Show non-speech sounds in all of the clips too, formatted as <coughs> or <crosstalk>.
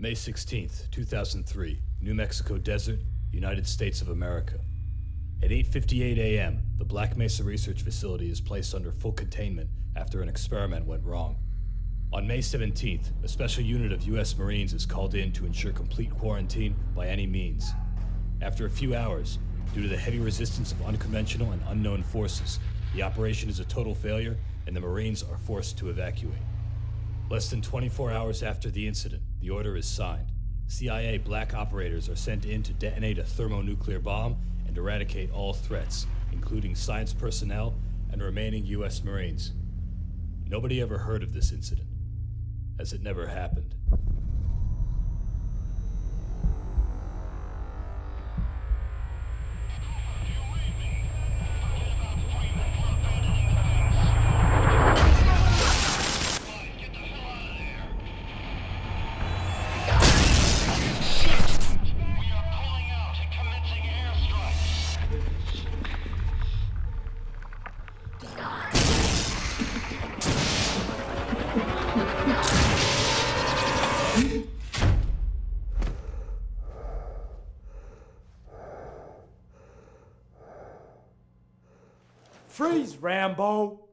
May 16th, 2003, New Mexico Desert, United States of America. At 8:58 a.m., the Black Mesa Research Facility is placed under full containment after an experiment went wrong. On May 17th, a special unit of U.S. Marines is called in to ensure complete quarantine by any means. After a few hours, due to the heavy resistance of unconventional and unknown forces, the operation is a total failure and the Marines are forced to evacuate. Less than 24 hours after the incident, the order is signed. CIA black operators are sent in to detonate a thermonuclear bomb and eradicate all threats, including science personnel and remaining U.S. Marines. Nobody ever heard of this incident, as it never happened. Freeze, Rambo!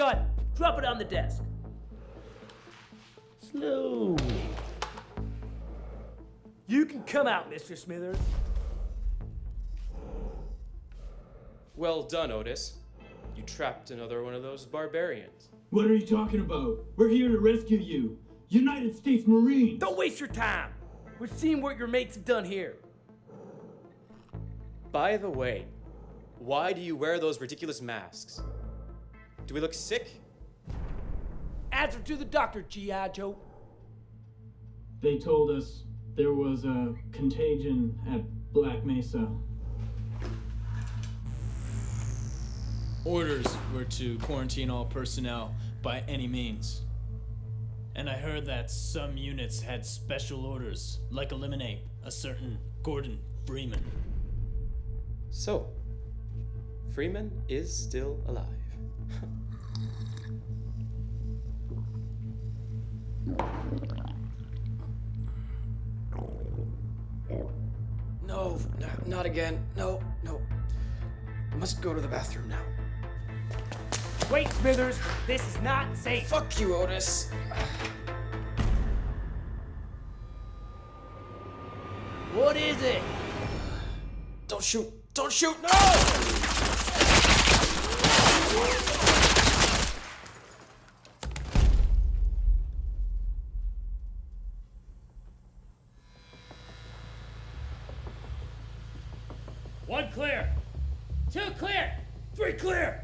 Gun. Drop it on the desk. Slowly. You can come out, Mr. Smithers. Well done, Otis. You trapped another one of those barbarians. What are you talking about? We're here to rescue you. United States Marines. Don't waste your time. We've seen what your mates have done here. By the way, why do you wear those ridiculous masks? Do we look sick? Answer to the doctor, G.I. Joe. They told us there was a contagion at Black Mesa. Orders were to quarantine all personnel by any means. And I heard that some units had special orders, like eliminate a certain Gordon Freeman. So, Freeman is still alive. No, no, not again. No, no. I must go to the bathroom now. Wait, Smithers. This is not safe. Fuck you, Otis. What is it? Don't shoot! Don't shoot! No! One clear. Two clear. Three clear.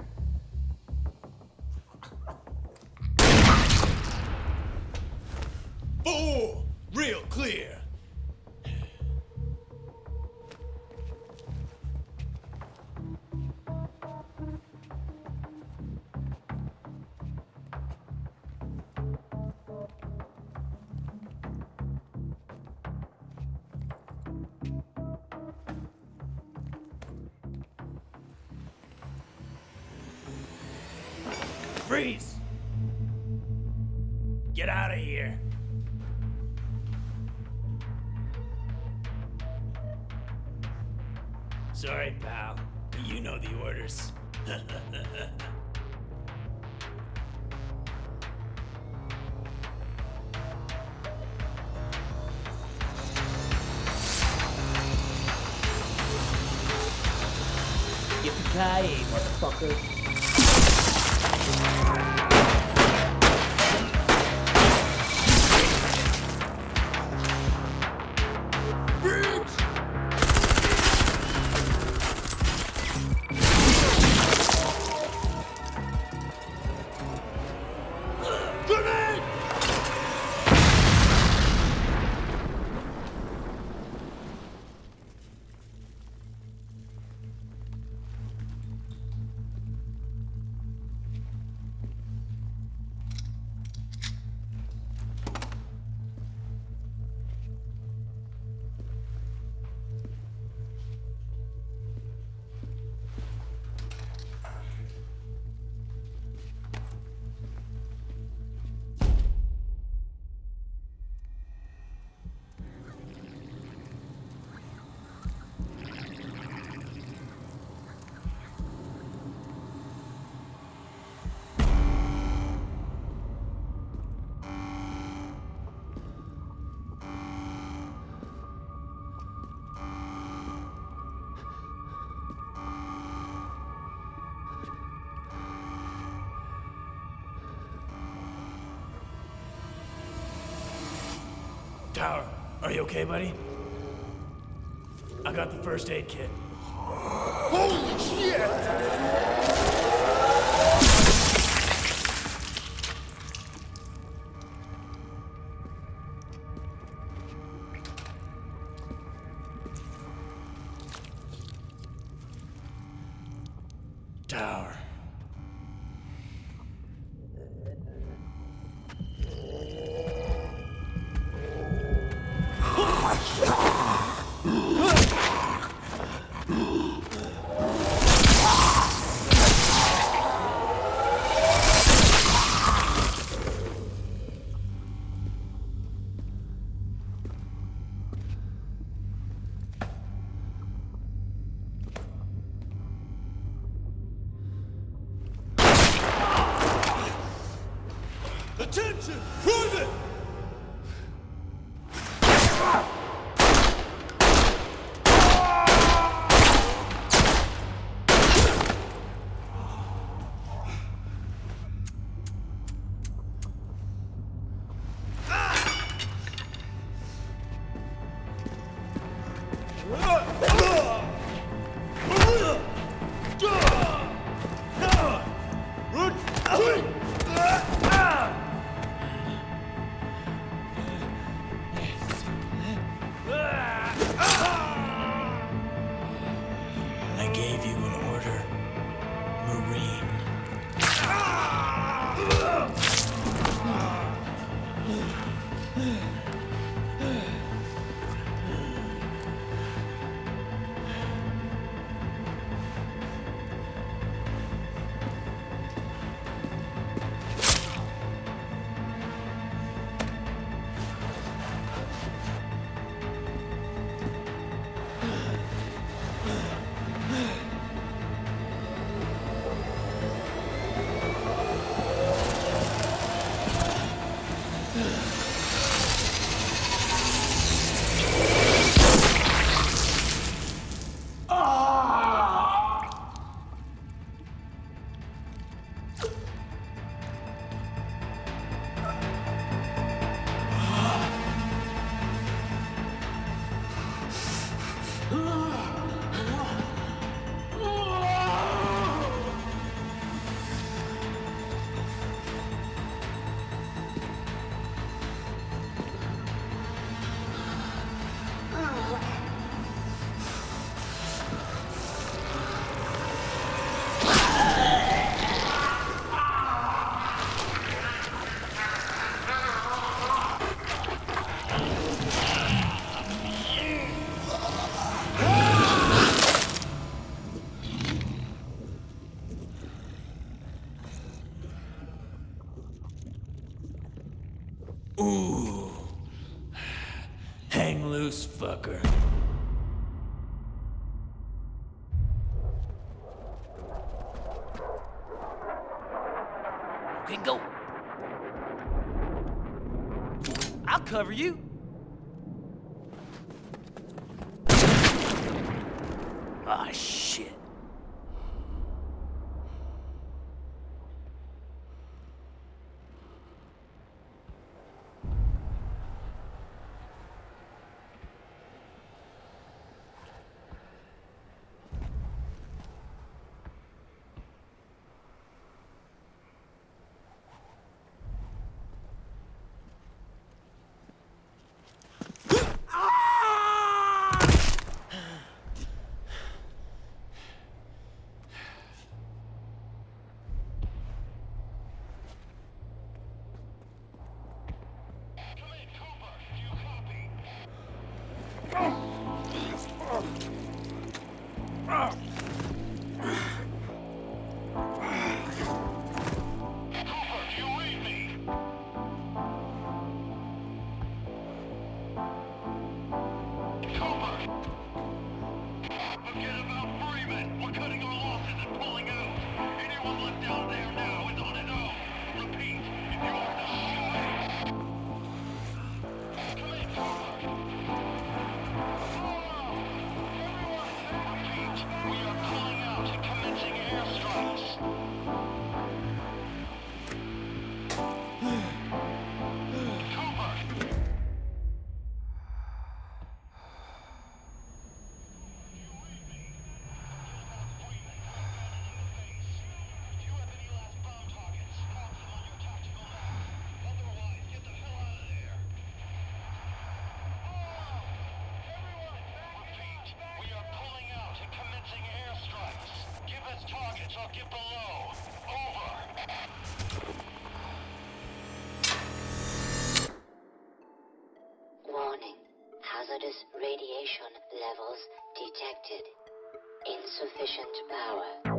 Freeze. Get out of here. Sorry, pal. But you know the orders. <laughs> Yippee-ki-yay, motherfucker. Tower, are you okay, buddy? I got the first aid kit. holy Tower. Go. I'll cover you. Oh! Below. Over. Warning. Hazardous radiation levels detected. Insufficient power.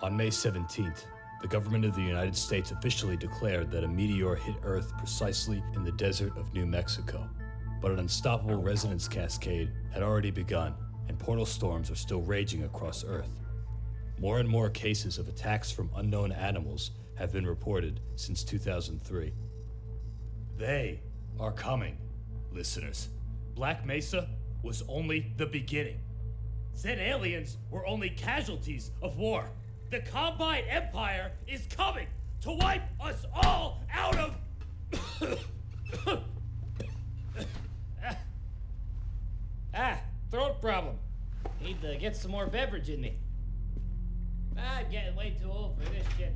On May 17th, the government of the United States officially declared that a meteor hit Earth precisely in the desert of New Mexico. But an unstoppable resonance cascade had already begun, and portal storms are still raging across Earth. More and more cases of attacks from unknown animals have been reported since 2003. They are coming, listeners. Black Mesa was only the beginning. Said aliens were only casualties of war. The Combine Empire is coming to wipe us all out of. <coughs> ah, throat problem. Need to get some more beverage in me. Ah, I'm getting way too old for this shit.